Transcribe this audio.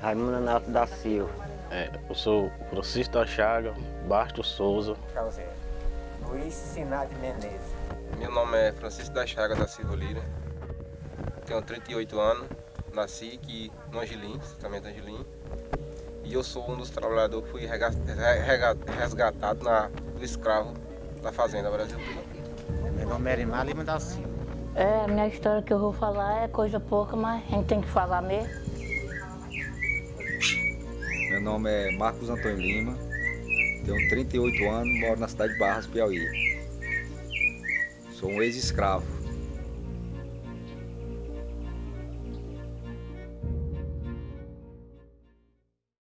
Raimundo Anato da Silva. É, eu sou Francisco da Chaga, Basto Souza. Pra você. Luiz Sinade Menezes. Meu nome é Francisco da Chaga da Silva Lira. Tenho 38 anos. Nasci aqui no Angelim, também Angelim. E eu sou um dos trabalhadores que fui resgatado na, do escravo da Fazenda Brasil. Meu nome é Erimar Lima da Silva. É, a minha história que eu vou falar é coisa pouca, mas a gente tem que falar mesmo. Meu nome é Marcos Antônio Lima, tenho 38 anos, moro na cidade de Barras, Piauí. Sou um ex-escravo.